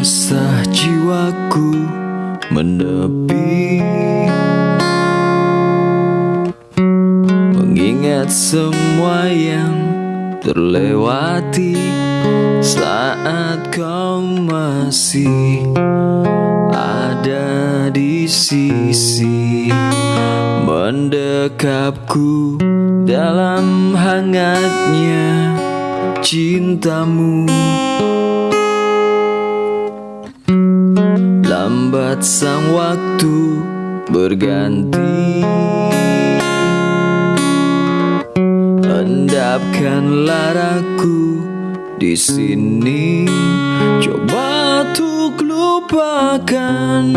Resah jiwaku menepi. Mengingat semua yang terlewati Saat kau masih ada di sisi Mendekapku dalam hangatnya cintamu Lambat sang waktu berganti. Endapkan laraku di sini. Coba untuk lupakan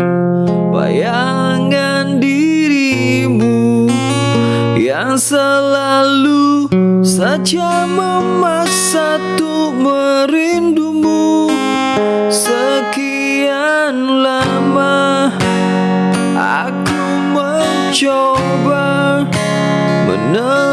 bayangan dirimu Yang selalu saja memaksa châu ba mà nơi